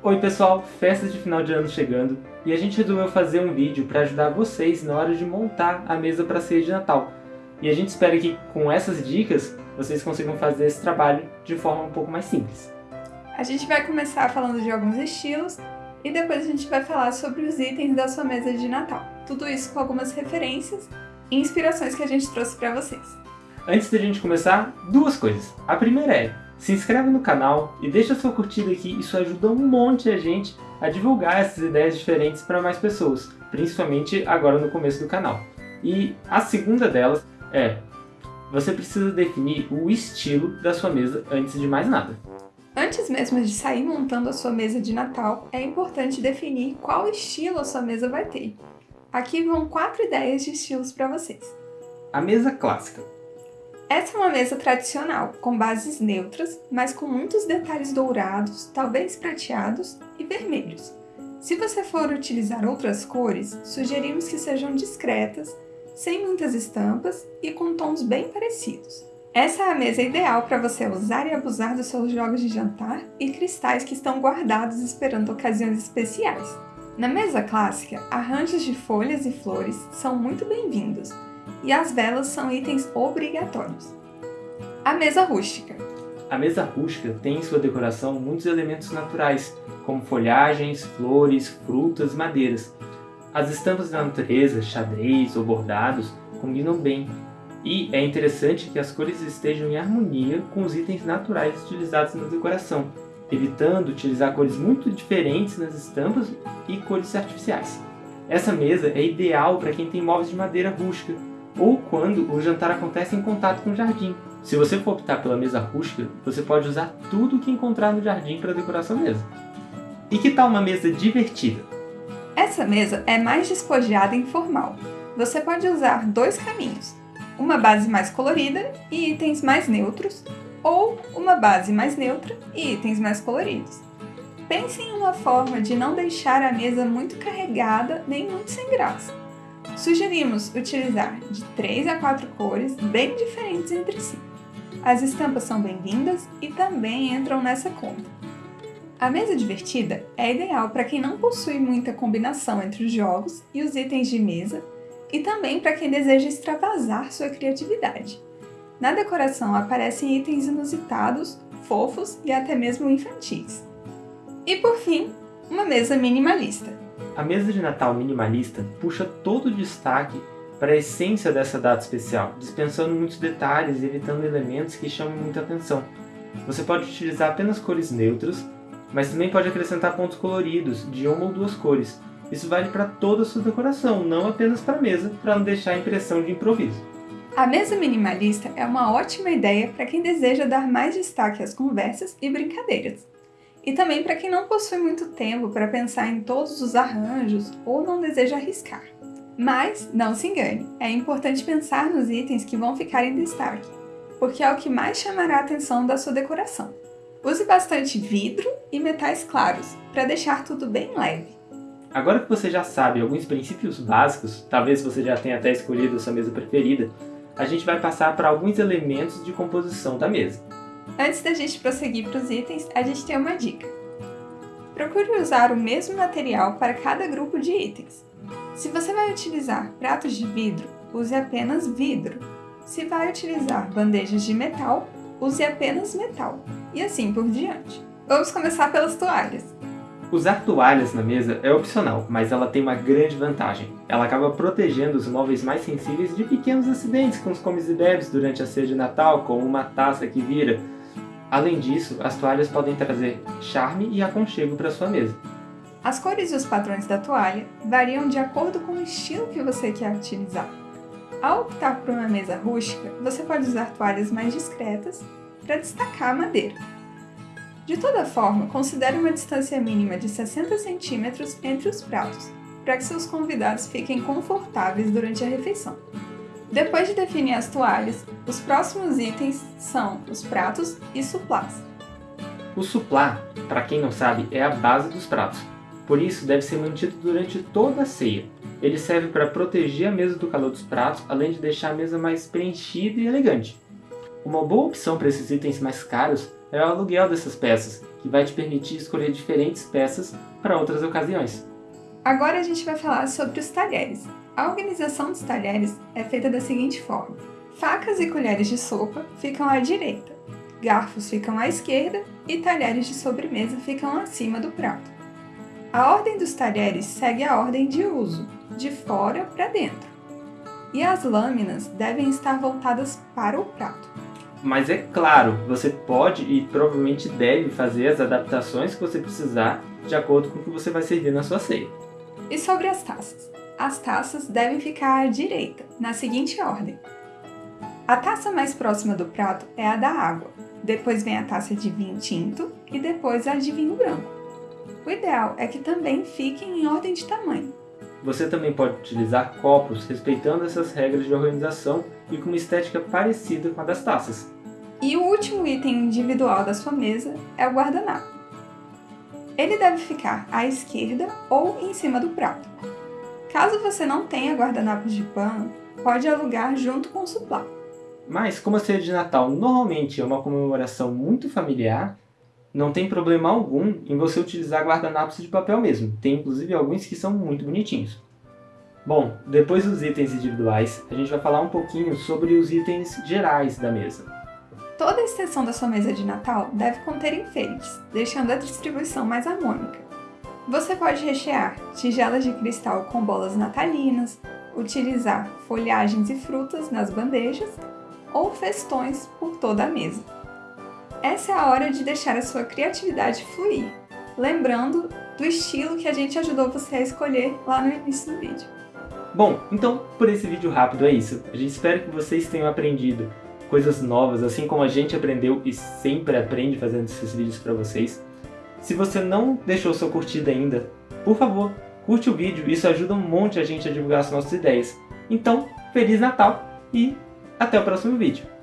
Oi pessoal, festas de final de ano chegando e a gente resolveu fazer um vídeo para ajudar vocês na hora de montar a mesa para ceia de Natal. E a gente espera que com essas dicas vocês consigam fazer esse trabalho de forma um pouco mais simples. A gente vai começar falando de alguns estilos e depois a gente vai falar sobre os itens da sua mesa de Natal. Tudo isso com algumas referências e inspirações que a gente trouxe para vocês. Antes da gente começar, duas coisas. A primeira é, se inscreve no canal e deixa sua curtida aqui, isso ajuda um monte a gente a divulgar essas ideias diferentes para mais pessoas, principalmente agora no começo do canal. E a segunda delas é, você precisa definir o estilo da sua mesa antes de mais nada. Antes mesmo de sair montando a sua mesa de Natal, é importante definir qual estilo a sua mesa vai ter. Aqui vão quatro ideias de estilos para vocês. A mesa clássica. Essa é uma mesa tradicional, com bases neutras, mas com muitos detalhes dourados, talvez prateados e vermelhos. Se você for utilizar outras cores, sugerimos que sejam discretas, sem muitas estampas e com tons bem parecidos. Essa é a mesa ideal para você usar e abusar dos seus jogos de jantar e cristais que estão guardados esperando ocasiões especiais. Na mesa clássica, arranjos de folhas e flores são muito bem-vindos, e as velas são itens obrigatórios. A mesa rústica. A mesa rústica tem em sua decoração muitos elementos naturais, como folhagens, flores, frutas, madeiras. As estampas da natureza, xadrez ou bordados, combinam bem, e é interessante que as cores estejam em harmonia com os itens naturais utilizados na decoração, evitando utilizar cores muito diferentes nas estampas e cores artificiais. Essa mesa é ideal para quem tem móveis de madeira rústica, ou quando o jantar acontece em contato com o jardim. Se você for optar pela mesa rústica, você pode usar tudo o que encontrar no jardim para decorar sua mesa. E que tal uma mesa divertida? Essa mesa é mais despojada e informal. Você pode usar dois caminhos, uma base mais colorida e itens mais neutros, ou uma base mais neutra e itens mais coloridos. Pense em uma forma de não deixar a mesa muito carregada nem muito sem graça. Sugerimos utilizar de 3 a 4 cores bem diferentes entre si. As estampas são bem-vindas e também entram nessa conta. A mesa divertida é ideal para quem não possui muita combinação entre os jogos e os itens de mesa e também para quem deseja extravasar sua criatividade. Na decoração aparecem itens inusitados, fofos e até mesmo infantis. E por fim, uma mesa minimalista. A mesa de Natal minimalista puxa todo o destaque para a essência dessa data especial, dispensando muitos detalhes e evitando elementos que chamam muita atenção. Você pode utilizar apenas cores neutras, mas também pode acrescentar pontos coloridos, de uma ou duas cores. Isso vale para toda a sua decoração, não apenas para a mesa, para não deixar a impressão de improviso. A mesa minimalista é uma ótima ideia para quem deseja dar mais destaque às conversas e brincadeiras. E também para quem não possui muito tempo para pensar em todos os arranjos ou não deseja arriscar. Mas, não se engane, é importante pensar nos itens que vão ficar em destaque, porque é o que mais chamará a atenção da sua decoração. Use bastante vidro e metais claros, para deixar tudo bem leve. Agora que você já sabe alguns princípios básicos, talvez você já tenha até escolhido a sua mesa preferida, a gente vai passar para alguns elementos de composição da mesa. Antes da gente prosseguir para os itens, a gente tem uma dica. Procure usar o mesmo material para cada grupo de itens. Se você vai utilizar pratos de vidro, use apenas vidro. Se vai utilizar bandejas de metal, use apenas metal. E assim por diante. Vamos começar pelas toalhas. Usar toalhas na mesa é opcional, mas ela tem uma grande vantagem. Ela acaba protegendo os móveis mais sensíveis de pequenos acidentes com os comes e bebes durante a ceia de Natal, como uma taça que vira, Além disso, as toalhas podem trazer charme e aconchego para sua mesa. As cores e os padrões da toalha variam de acordo com o estilo que você quer utilizar. Ao optar por uma mesa rústica, você pode usar toalhas mais discretas para destacar a madeira. De toda forma, considere uma distância mínima de 60 centímetros entre os pratos, para que seus convidados fiquem confortáveis durante a refeição. Depois de definir as toalhas, os próximos itens são os pratos e suplás. O suplá, para quem não sabe, é a base dos pratos. Por isso, deve ser mantido durante toda a ceia. Ele serve para proteger a mesa do calor dos pratos, além de deixar a mesa mais preenchida e elegante. Uma boa opção para esses itens mais caros é o aluguel dessas peças, que vai te permitir escolher diferentes peças para outras ocasiões. Agora a gente vai falar sobre os talheres. A organização dos talheres é feita da seguinte forma: facas e colheres de sopa ficam à direita, garfos ficam à esquerda e talheres de sobremesa ficam acima do prato. A ordem dos talheres segue a ordem de uso, de fora para dentro. E as lâminas devem estar voltadas para o prato. Mas é claro, você pode e provavelmente deve fazer as adaptações que você precisar de acordo com o que você vai servir na sua ceia. E sobre as taças? As taças devem ficar à direita, na seguinte ordem: a taça mais próxima do prato é a da água, depois vem a taça de vinho tinto e depois a de vinho branco. O ideal é que também fiquem em ordem de tamanho. Você também pode utilizar copos respeitando essas regras de organização e com uma estética parecida com a das taças. E o último item individual da sua mesa é o guardanapo. Ele deve ficar à esquerda ou em cima do prato. Caso você não tenha guardanapos de pano, pode alugar junto com o suplá. Mas como a ceia de Natal normalmente é uma comemoração muito familiar, não tem problema algum em você utilizar guardanapos de papel mesmo. Tem inclusive alguns que são muito bonitinhos. Bom, depois dos itens individuais, a gente vai falar um pouquinho sobre os itens gerais da mesa. Toda a extensão da sua mesa de Natal deve conter enfeites, deixando a distribuição mais harmônica. Você pode rechear tigelas de cristal com bolas natalinas, utilizar folhagens e frutas nas bandejas ou festões por toda a mesa. Essa é a hora de deixar a sua criatividade fluir, lembrando do estilo que a gente ajudou você a escolher lá no início do vídeo. Bom, então por esse vídeo rápido é isso. A gente espera que vocês tenham aprendido coisas novas, assim como a gente aprendeu e sempre aprende fazendo esses vídeos para vocês. Se você não deixou sua curtida ainda, por favor, curte o vídeo, isso ajuda um monte a gente a divulgar as nossas ideias. Então, Feliz Natal e até o próximo vídeo.